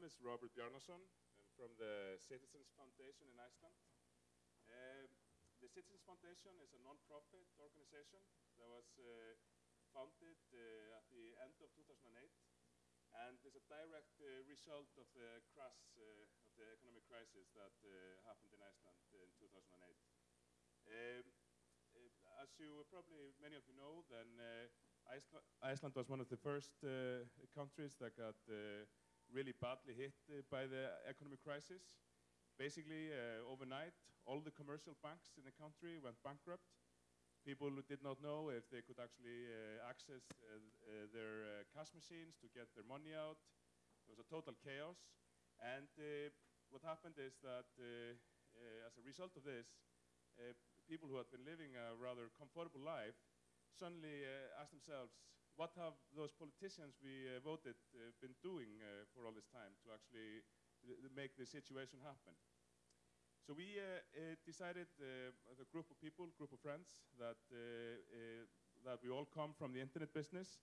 name is Robert Bjarnason. I'm from the Citizens Foundation in Iceland. Uh, the Citizens Foundation is a non-profit organization that was uh, founded uh, at the end of 2008 and is a direct uh, result of the crash uh, of the economic crisis that uh, happened in Iceland in 2008. Um, as you probably many of you know, then Iceland, was one of the first countries that got really badly hit uh, by the economic crisis. Basically, uh, overnight, all the commercial banks in the country went bankrupt. People did not know if they could actually uh, access uh, their cash machines to get their money out. It was a total chaos. And what happened is that as a result of this, people who had been living a rather comfortable life suddenly asked themselves, what have those politicians we uh, voted uh, been doing uh, for all this time to actually make the situation happen? So we uh, uh, decided, uh, as a group of people, group of friends, that uh, uh, that we all come from the internet business.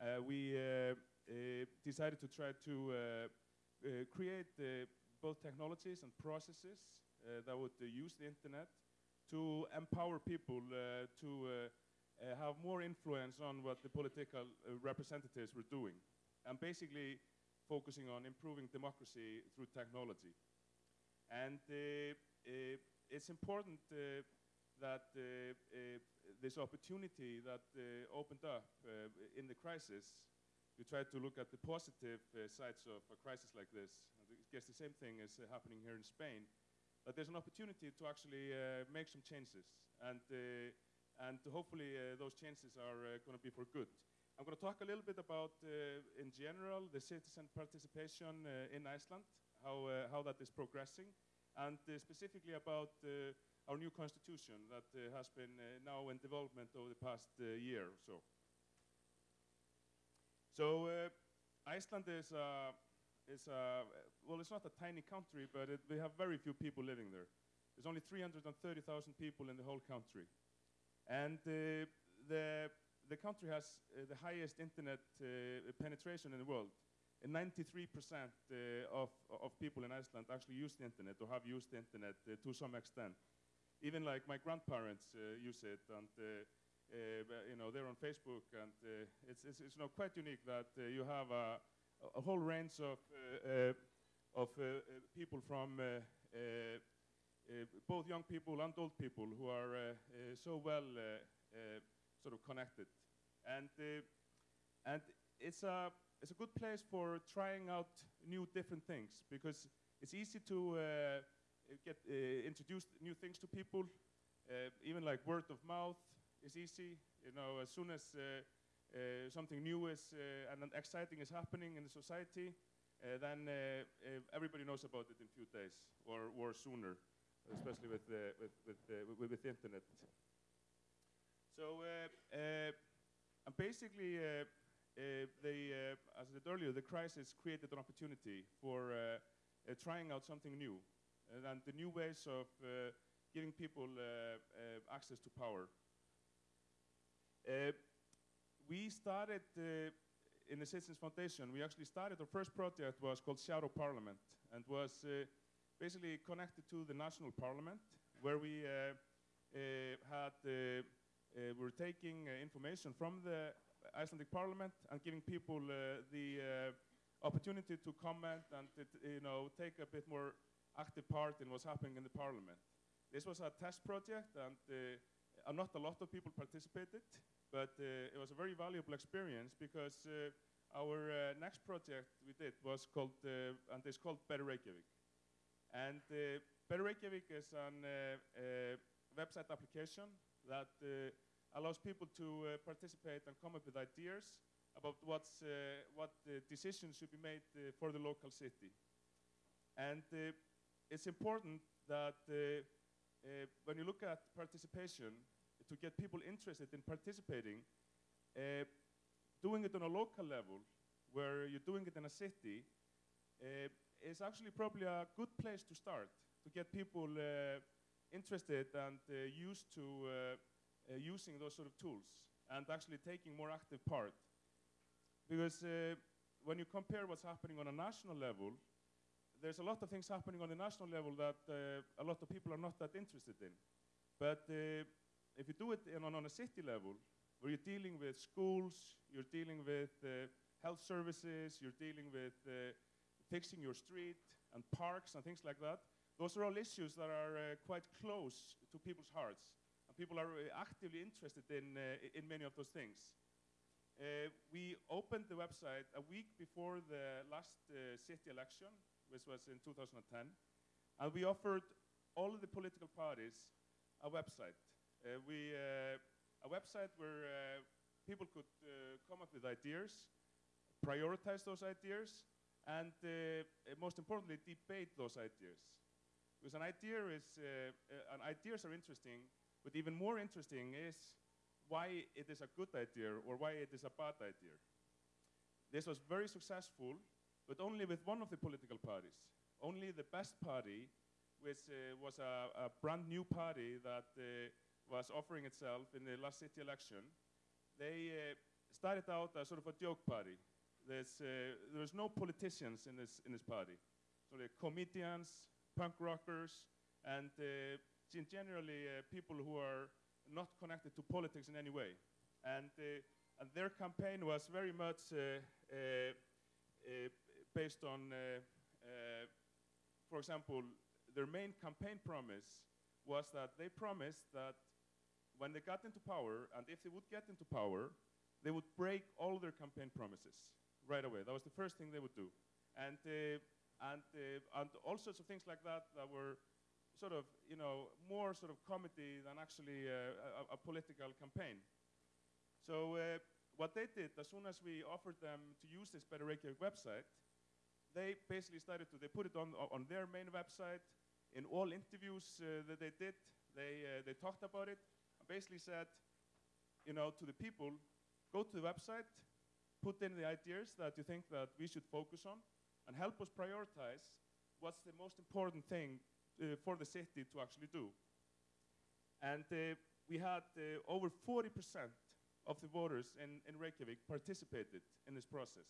Uh, we uh, uh, decided to try to uh, uh, create uh, both technologies and processes uh, that would uh, use the internet to empower people uh, to uh, have more influence on what the political uh, representatives were doing, and basically focusing on improving democracy through technology. And uh, uh, it's important that this opportunity that opened up in the crisis, we try to look at the positive uh, sides of a crisis like this. I guess the same thing is uh, happening here in Spain. That there's an opportunity to actually uh, make some changes, and and hopefully uh, those changes are uh, going to be for good. I'm going to talk a little bit about, uh, in general, the citizen participation in Iceland, how, how that is progressing, and specifically about our new constitution that has been now in development over the past year or so. So Iceland is, uh, is uh, well, it's not a tiny country, but it, we have very few people living there. There's only 330,000 people in the whole country. And uh, the, the country has uh, the highest internet uh, penetration in the world. 93% uh, of, of people in Iceland actually use the internet or have used the internet uh, to some extent. Even like my grandparents uh, use it, and uh, you know they're on Facebook, and it's, it's, it's you know, quite unique that you have a, a whole range of of people from both young people and old people who are uh, uh, so well uh, uh, sort of connected, and uh, and it's a it's a good place for trying out new different things because it's easy to uh, get uh, introduced new things to people, uh, even like word of mouth is easy. You know, as soon as uh, uh, something new is uh, and exciting is happening in the society, uh, then uh, uh, everybody knows about it in a few days or, or sooner, especially with, uh, with, with, with, with the internet. So, uh, uh, and basically, uh, uh, as I said earlier, the crisis created an opportunity for trying out something new, and, the new ways of giving people access to power. We started in the Citizens Foundation. We actually started our first project was called Shadow Parliament, and was uh, basically connected to the national parliament, where we uh, uh, had uh, were taking information from the Icelandic Parliament and giving people the opportunity to comment and you know take a bit more active part in what's happening in the Parliament. This was a test project, and uh, not a lot of people participated, but uh, it was a very valuable experience because uh, our next project we did was called and it's called Better Reykjavik. And uh, Better Reykjavik is an uh, uh, website application that allows people to participate and come up with ideas about what's, what decisions should be made for the local city. And it's important that uh, when you look at participation, to get people interested in participating, uh, doing it on a local level, where you're doing it in a city, uh, is actually probably a good place to start to get people uh, interested and uh, used to uh, using those sort of tools and actually taking more active part. Because when you compare what's happening on a national level, there's a lot of things happening on the national level that a lot of people are not that interested in. But if you do it on, on a city level, where you're dealing with schools, you're dealing with uh, health services, you're dealing with uh, fixing your street and parks and things like that, those are all issues that are uh, quite close to people's hearts. And people are uh, actively interested in, uh, in many of those things. We opened the website a week before the last city election, which was in 2010, and we offered all of the political parties a website. Uh, we, uh, a website where uh, people could come up with ideas, prioritize those ideas, and uh, uh, most importantly, debate those ideas. Because an idea is, an ideas are interesting, but even more interesting is why it is a good idea or why it is a bad idea. This was very successful, but only with one of the political parties. Only the best party, which uh, was a, a, brand new party that uh, was offering itself in the last city election, they uh, started out as sort of a joke party. There's, uh, there's no politicians in this, in this party. So they're comedians, punk rockers, and uh, generally uh, people who are not connected to politics in any way. And, uh, and their campaign was very much uh, based on, for example, their main campaign promise was that they promised that when they got into power, and if they would get into power, they would break all their campaign promises right away. That was the first thing they would do. And, uh, and, uh, and all sorts of things like that that were sort of, you know, more sort of comedy than actually uh, a, a, political campaign. So what they did, as soon as we offered them to use this Better Reykjavik website, they basically started to, they put it on, on their main website. In all interviews uh, that they did, they, uh, they talked about it and basically said, you know, to the people, go to the website, put in the ideas that you think that we should focus on, and help us prioritize what's the most important thing uh, for the city to actually do. And uh, we had uh, over 40% of the voters in, in Reykjavik participated in this process,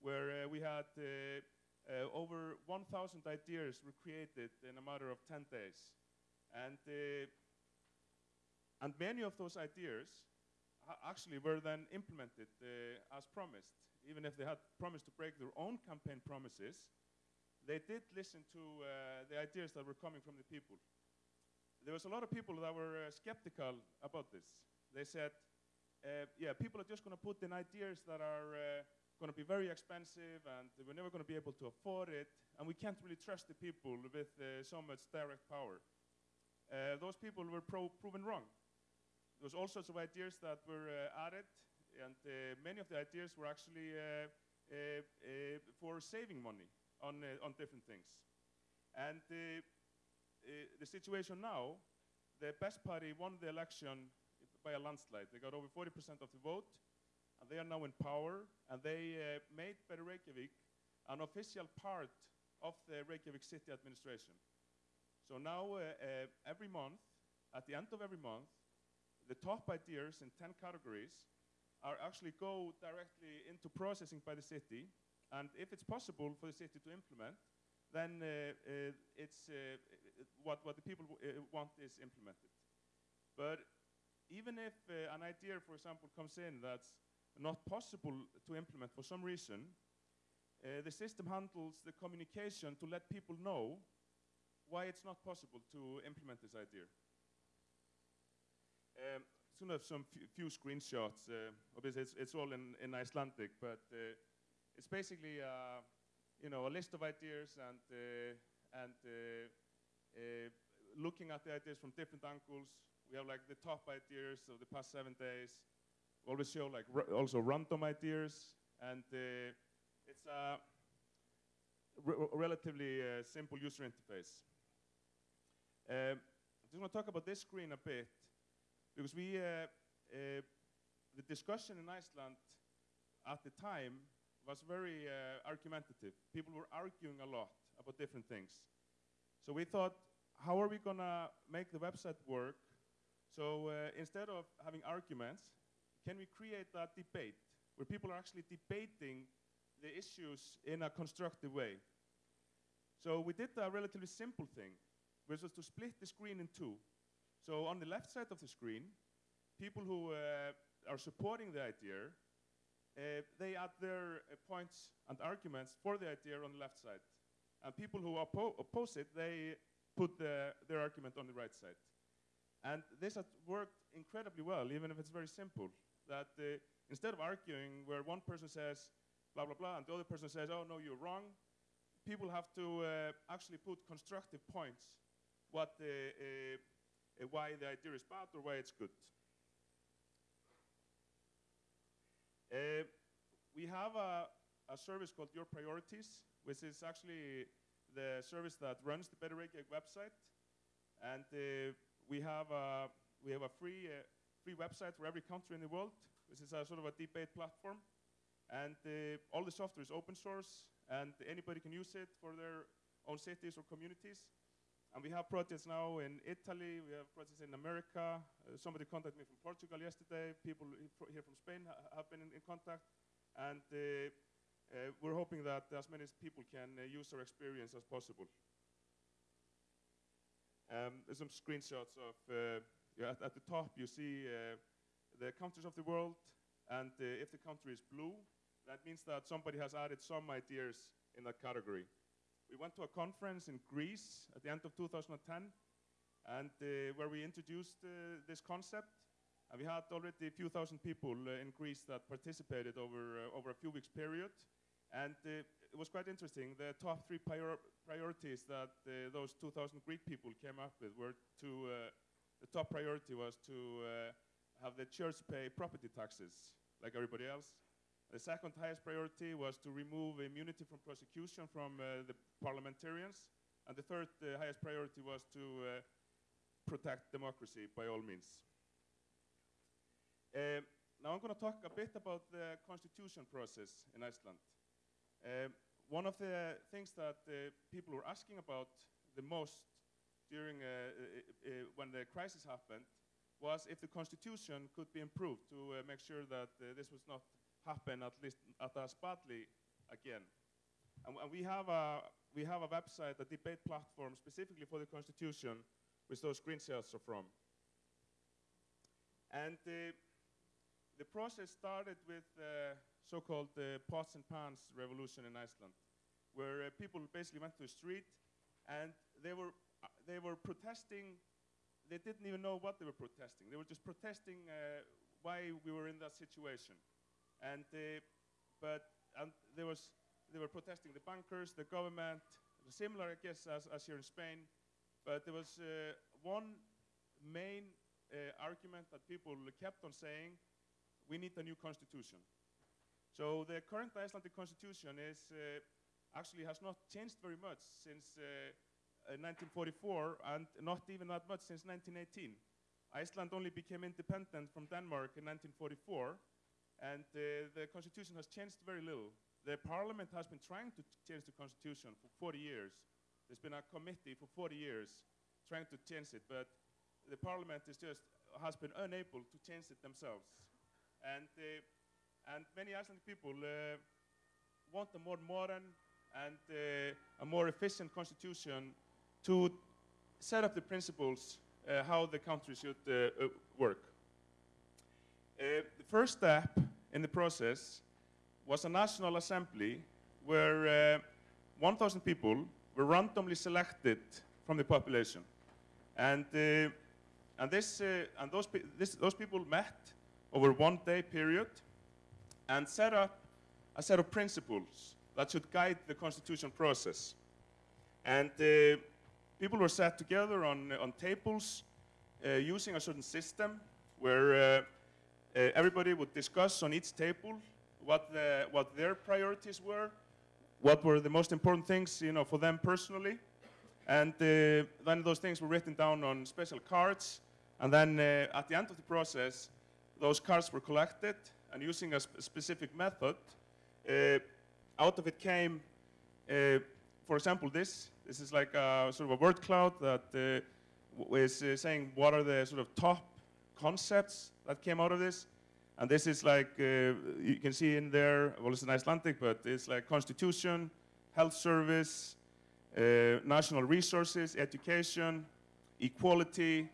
where we had uh, over 1,000 ideas were created in a matter of 10 days. And, uh, and many of those ideas actually were then implemented uh, as promised. Even if they had promised to break their own campaign promises, they did listen to uh, the ideas that were coming from the people. There was a lot of people that were uh, skeptical about this. They said, uh, yeah, people are just going to put in ideas that are uh, going to be very expensive and we're never going to be able to afford it, and we can't really trust the people with uh, so much direct power. Those people were pro proven wrong. There was all sorts of ideas that were added, and many of the ideas were actually for saving money on, uh, on different things. And uh, uh, the situation now, the best party won the election by a landslide. They got over 40% of the vote, and they are now in power, and they made Better Reykjavik an official part of the Reykjavik city administration. So now, uh, uh, every month, at the end of every month, the top ideas in 10 categories are actually go directly into processing by the city, and if it's possible for the city to implement, then uh, uh, it's uh, what, what the people want is implemented. But even if an idea, for example, comes in that's not possible to implement for some reason, uh, the system handles the communication to let people know why it's not possible to implement this idea. Um, soon have some few screenshots. Uh, obviously, it's, it's, all in, in Icelandic, but uh, it's basically uh, you know a list of ideas and uh, and uh, looking at the ideas from different angles. We have like the top ideas of the past seven days. We always show like also random ideas, and it's a re relatively simple user interface. Um, I'm just want to talk about this screen a bit because we uh, uh, the discussion in Iceland at the time was very uh, argumentative. People were arguing a lot about different things. So we thought, how are we going to make the website work? So instead of having arguments, can we create that debate where people are actually debating the issues in a constructive way? So we did a relatively simple thing, which was to split the screen in two. So on the left side of the screen, people who uh, are supporting the idea, uh, they add their uh, points and arguments for the idea on the left side. And people who oppo oppose it, they put the, their argument on the right side. And this has worked incredibly well, even if it's very simple. That uh, instead of arguing where one person says blah, blah, blah, and the other person says, oh, no, you're wrong, people have to uh, actually put constructive points what uh, why the idea is bad or why it's good. Uh, we have a, a, service called Your Priorities, which is actually the service that runs the Better Reykjavik website. And uh, we have a, we have a free, uh, free website for every country in the world, which is a sort of a debate platform. And all the software is open source, and anybody can use it for their own cities or communities. And we have projects now in Italy, we have projects in America. Uh, somebody contacted me from Portugal yesterday. People here from Spain ha have been in, in, contact. And uh, uh, we're hoping that as many people can uh, use our experience as possible. Um, there's some screenshots of, uh, yeah, at, at, the top you see the countries of the world. And if the country is blue, that means that somebody has added some ideas in that category. We went to a conference in Greece at the end of 2010, and uh, where we introduced uh, this concept. And we had already a few thousand people uh, in Greece that participated over, uh, over a few weeks period. And uh, it was quite interesting. The top three prior priorities that those 2,000 Greek people came up with were to, the top priority was to have the church pay property taxes like everybody else. The second highest priority was to remove immunity from prosecution from uh, the parliamentarians. And the third uh, highest priority was to uh, protect democracy by all means. Uh, now I'm going to talk a bit about the constitution process in Iceland. Uh, one of the things that uh, people were asking about the most during when the crisis happened was if the constitution could be improved to make sure that this was not happen at least at us badly again. And, and, we, have a, we have a website, a debate platform specifically for the Constitution, which those screenshots are from. And uh, the process started with the so-called uh, pots and pans revolution in Iceland, where uh, people basically went to the street and they were, uh, they were protesting. They didn't even know what they were protesting. They were just protesting uh, why we were in that situation. And uh, but and there was they were protesting the bankers, the government, similar I guess as, as here in Spain. But there was uh, one main uh, argument that people kept on saying: we need a new constitution. So the current Icelandic constitution is uh, actually has not changed very much since 1944 uh, and not even that much since 1918. Iceland only became independent from Denmark in 1944 and the constitution has changed very little. The parliament has been trying to change the constitution for 40 years. There's been a committee for 40 years trying to change it, but the parliament is just has been unable to change it themselves. And, uh, and many Icelandic people uh, want a more modern and uh, a more efficient constitution to set up the principles uh, how the country should uh, work. Uh, the first step in the process was a national assembly where uh, 1,000 people were randomly selected from the population. And, uh, and, this, uh, and those, pe this, those people met over one day period and set up a set of principles that should guide the constitution process. And uh, people were sat together on, on tables uh, using a certain system where uh, everybody would discuss on each table what, the, what their priorities were, what were the most important things you know, for them personally. And uh, then those things were written down on special cards. And then uh, at the end of the process, those cards were collected and using a sp specific method, uh, out of it came, uh, for example, this. This is like a sort of a word cloud that uh, is saying what are the sort of top concepts that came out of this. And this is like, uh, you can see in there, well, it's an Icelandic, but it's like constitution, health service, uh, national resources, education, equality.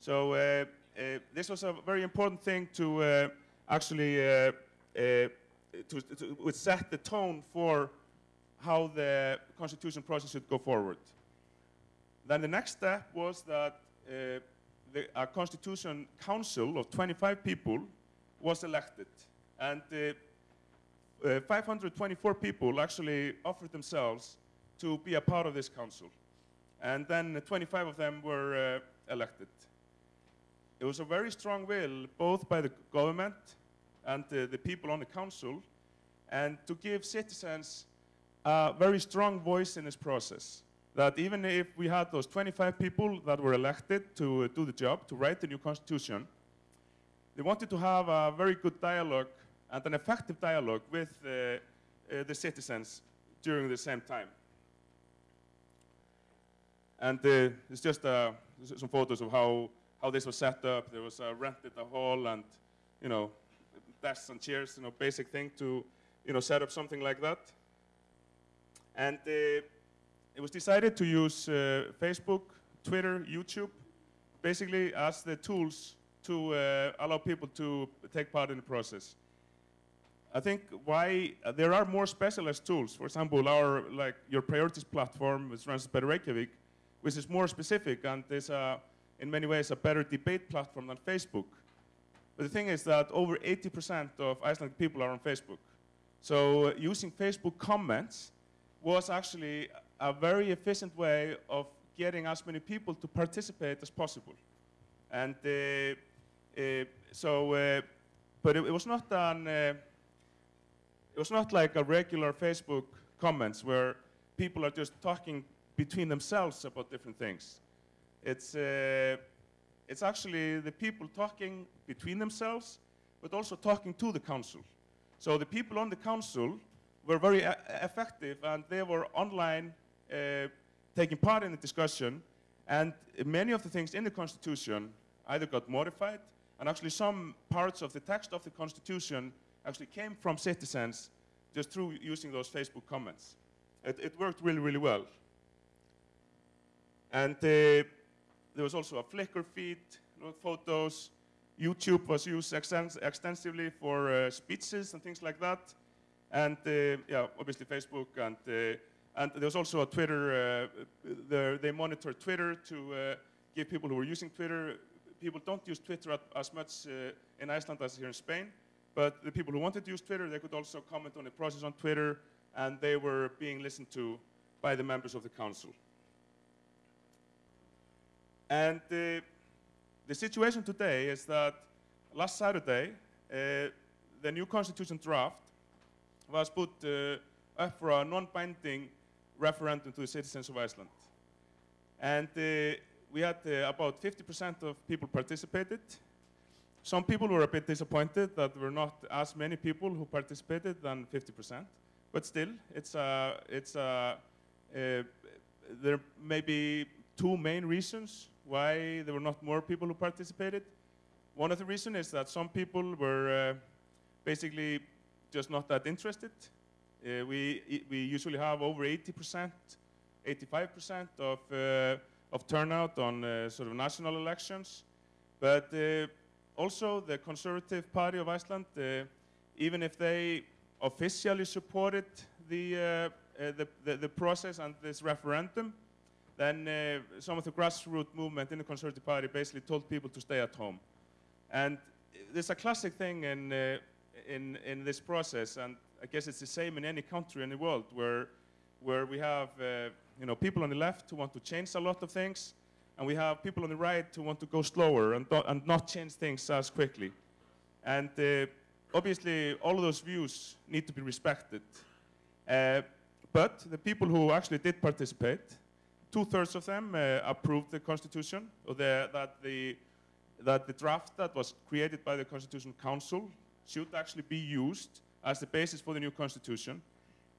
So uh, uh, this was a very important thing to uh, actually uh, to, to, set the tone for how the constitution process should go forward. Then the next step was that the, a constitution council of 25 people was elected. And uh, uh, 524 people actually offered themselves to be a part of this council. And then 25 of them were uh, elected. It was a very strong will, both by the government and uh, the people on the council, and to give citizens a very strong voice in this process. That even if we had those 25 people that were elected to uh, do the job, to write the new constitution, they wanted to have a very good dialogue and an effective dialogue with uh, uh, the citizens during the same time. And uh, it's just uh, some photos of how, how this was set up. There was uh, rented a hall and, you know, desks and chairs, you know, basic thing to, you know, set up something like that. And it was decided to use uh, Facebook, Twitter, YouTube, basically as the tools to uh, allow people to take part in the process. I think why uh, there are more specialized tools. For example, our like your priorities platform, which runs by Reykjavik, which is more specific and is a, in many ways a better debate platform than Facebook. But the thing is that over 80% of Icelandic people are on Facebook. So uh, using Facebook comments was actually a very efficient way of getting as many people to participate as possible. And uh, uh, so, uh, but it, it was not an, it was not like a regular Facebook comments where people are just talking between themselves about different things. It's, uh, it's actually the people talking between themselves, but also talking to the council. So the people on the council were very effective and they were online taking part in the discussion and many of the things in the constitution either got modified and actually some parts of the text of the constitution actually came from citizens just through using those Facebook comments. It, it worked really, really well. And uh, there was also a Flickr feed, photos. YouTube was used extens- extensively for uh, speeches and things like that. And uh, yeah, obviously Facebook and uh, and there was also a Twitter. Uh, the, they monitored Twitter to uh, give people who were using Twitter. People don't use Twitter as much uh, in Iceland as here in Spain, but the people who wanted to use Twitter, they could also comment on the process on Twitter, and they were being listened to by the members of the council. And uh, the situation today is that last Saturday, uh, the new constitution draft was put uh, up for a non-binding referendum to the citizens of Iceland. And uh, we had uh, about 50% of people participated. Some people were a bit disappointed that there were not as many people who participated than 50%. But still, it's a, it's a, uh, there may be two main reasons why there were not more people who participated. One of the reasons is that some people were uh, basically just not that interested. Uh, we, we usually have over 80%, 85% of, uh, of turnout on uh, sort of national elections. But uh, also the Conservative Party of Iceland, uh, even if they officially supported the, uh, the, the, the process and this referendum, then some of the grassroots movement in the Conservative Party basically told people to stay at home. And there's a classic thing in, in, in this process, and I guess it's the same in any country in the world, where, where we have uh, you know, people on the left who want to change a lot of things, and we have people on the right who want to go slower and, and not change things as quickly. And uh, obviously, all of those views need to be respected. Uh, but the people who actually did participate, two-thirds of them uh, approved the constitution, or the, that, the, that the draft that was created by the Constitution Council should actually be used as the basis for the new constitution.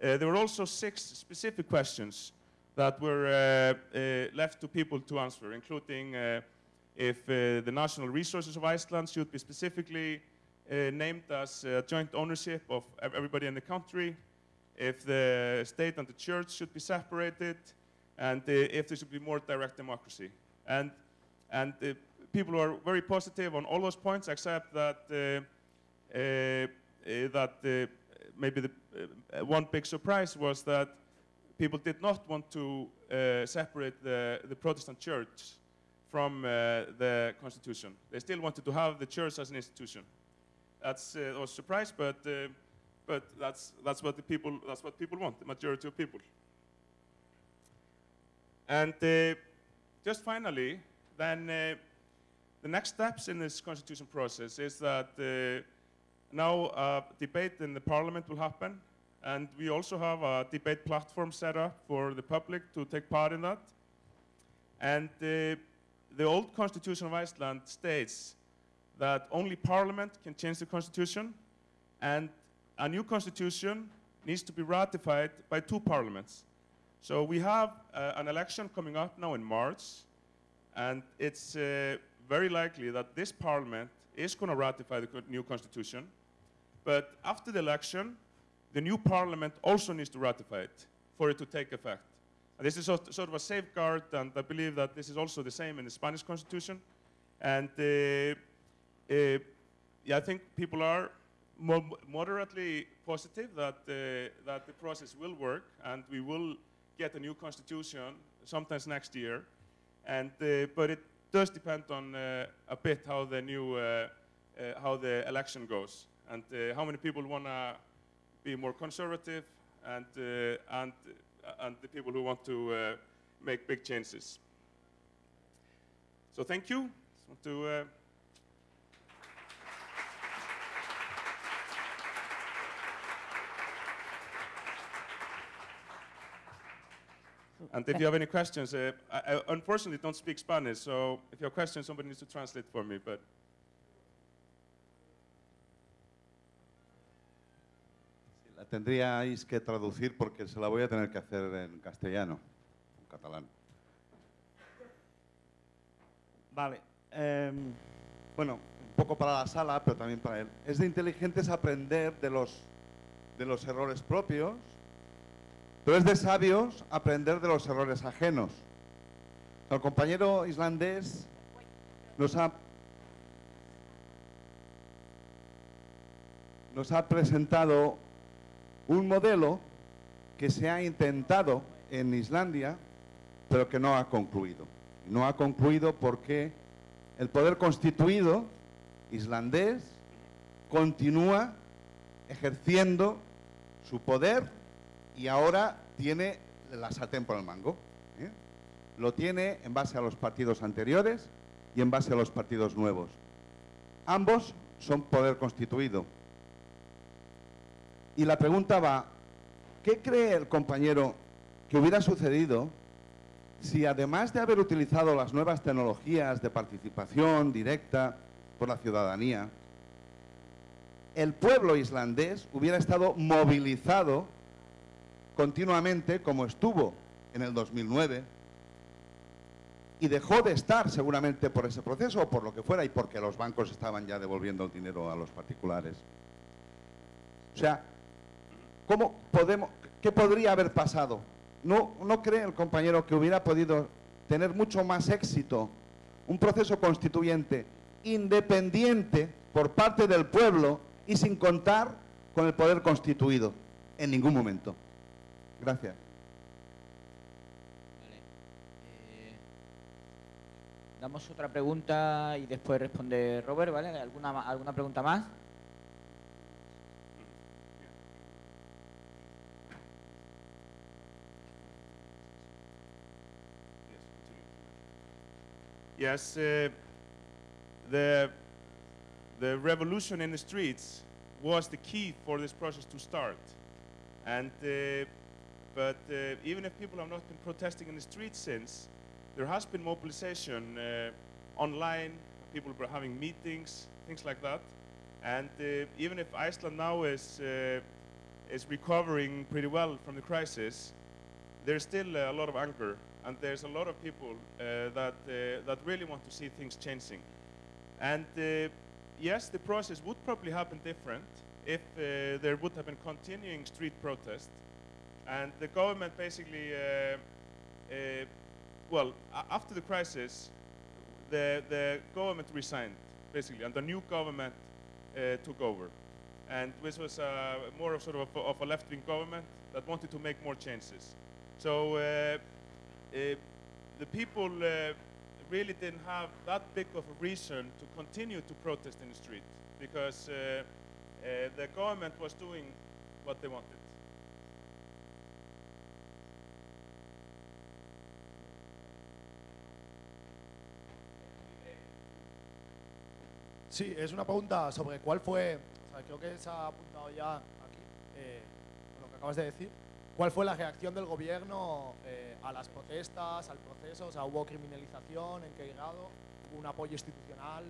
Uh, there were also six specific questions that were uh, uh, left to people to answer, including uh, if the national resources of Iceland should be specifically named as joint ownership of everybody in the country, if the state and the church should be separated, and if there should be more direct democracy. And, and people are very positive on all those points, except that, uh, uh, that uh, maybe the uh, one big surprise was that people did not want to uh, separate the, the Protestant church from uh, the constitution. They still wanted to have the church as an institution. That's uh, a surprise, but uh, but that's that's what the people that's what people want. The majority of people. And uh, just finally, then uh, the next steps in this constitution process is that uh, now a debate in the parliament will happen, and we also have a debate platform set up for the public to take part in that. And uh, the old constitution of Iceland states that only parliament can change the constitution, and a new constitution needs to be ratified by two parliaments. So we have uh, an election coming up now in March, and it's uh, very likely that this parliament is going to ratify the new constitution. But after the election, the new parliament also needs to ratify it for it to take effect. And this is sort, of a safeguard, and I believe that this is also the same in the Spanish constitution. And uh, uh, yeah, I think people are mo moderately positive that, uh, that the process will work, and we will get a new constitution sometimes next year. And, uh, but it does depend on uh, a bit how the new, uh, how the election goes, and uh, how many people want to be more conservative, and, uh, and, uh, and the people who want to make big changes. So thank you. To, And if you have any questions, uh, I, I unfortunately don't speak Spanish, so if you have questions, somebody needs to translate for me. But tendríais que traducir porque se la voy a tener que hacer en castellano, en catalán. Vale. em, bueno, un poco para la sala, pero también para él. Es de inteligentes aprender de los, de los errores propios, pero es de sabios aprender de los errores ajenos. El compañero islandés nos ha, nos ha presentado un modelo que se ha intentado en Islandia, pero que no ha concluido. No ha concluido porque el poder constituido islandés continúa ejerciendo su poder y ahora tiene la sartén por el mango. ¿eh? Lo tiene en base a los partidos anteriores y en base a los partidos nuevos. Ambos son poder constituido. Y la pregunta va, ¿qué cree el compañero que hubiera sucedido si además de haber utilizado las nuevas tecnologías de participación directa por la ciudadanía, el pueblo islandés hubiera estado movilizado continuamente como estuvo en el 2009 y dejó de estar seguramente por ese proceso o por lo que fuera y porque los bancos estaban ya devolviendo el dinero a los particulares. O sea, ¿cómo podemos, ¿qué podría haber pasado? ¿No, ¿No cree el compañero que hubiera podido tener mucho más éxito un proceso constituyente independiente por parte del pueblo y sin contar con el poder constituido? En ningún momento. Gracias. Eh, damos otra pregunta y después responde Robert, ¿vale? ¿Alguna, alguna pregunta más? Yes, uh, the the revolution in the streets was the key for this process to start. And uh, but uh, even if people have not been protesting in the streets since, there has been mobilization uh, online. People were having meetings, things like that. And uh, even if Iceland now is uh, is recovering pretty well from the crisis, there's still a lot of anger, and there's a lot of people uh, that uh, that really want to see things changing. And uh, yes, the process would probably happen different if there would have been continuing street protest, and the government basically well, after the crisis, the, the government resigned, basically, and the new government uh, took over. And this was uh, more of sort of a, of a left-wing government that wanted to make more changes. So uh, uh, the people uh, really didn't have that big of a reason to continue to protest in the street because uh, the government was doing what they wanted. Sí, es una pregunta sobre cuál fue, o sea, creo que se ha apuntado ya aquí, eh, lo que acabas de decir, cuál fue la reacción del gobierno eh, a las protestas, al proceso, o sea, hubo criminalización, en qué grado, hubo un apoyo institucional,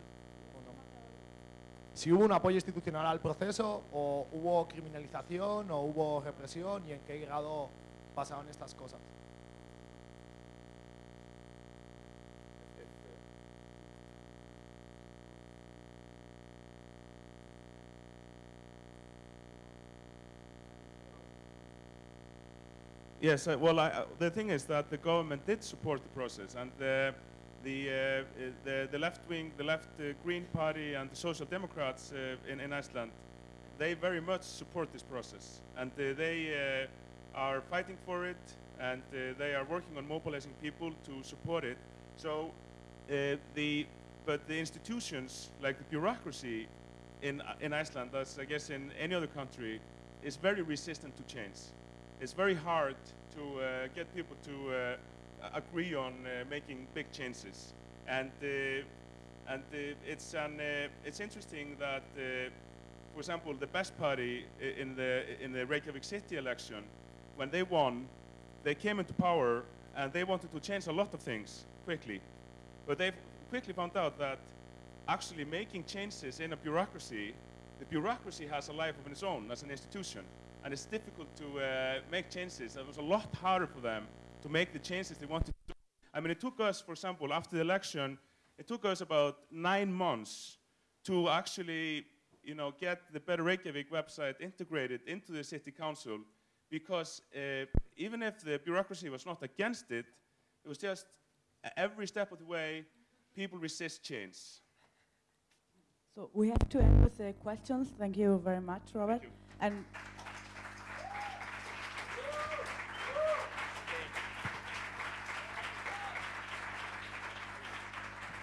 si hubo un apoyo institucional al proceso, o hubo criminalización, o hubo represión, y en qué grado pasaron estas cosas. Yes, uh, well, I, uh, the thing is that the government did support the process, and the the uh, uh, the, the left wing, the left uh, Green Party, and the Social Democrats in, in Iceland, they very much support this process, and they are fighting for it, and they are working on mobilizing people to support it. So the but the institutions like the bureaucracy in in Iceland, as I guess in any other country, is very resistant to change it's very hard to uh, get people to uh, agree on uh, making big changes. And, uh, and it's, an, it's interesting that, for example, the best party in the, in the Reykjavik city election, when they won, they came into power and they wanted to change a lot of things quickly. But they quickly found out that actually making changes in a bureaucracy, the bureaucracy has a life of its own as an institution. And it's difficult to uh, make changes. It was a lot harder for them to make the changes they wanted to do. I mean, it took us, for example, after the election, it took us about nine months to actually, you know, get the Better Reykjavik website integrated into the city council because uh, even if the bureaucracy was not against it, it was just uh, every step of the way, people resist change. So we have to end with the questions. Thank you very much, Robert. And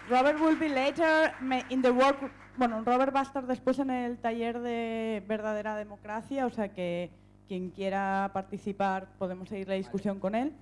Robert will be later in the work. Bueno, Robert va a estar después en el taller de verdadera democracia, o sea que quien quiera participar podemos seguir la discusión con él.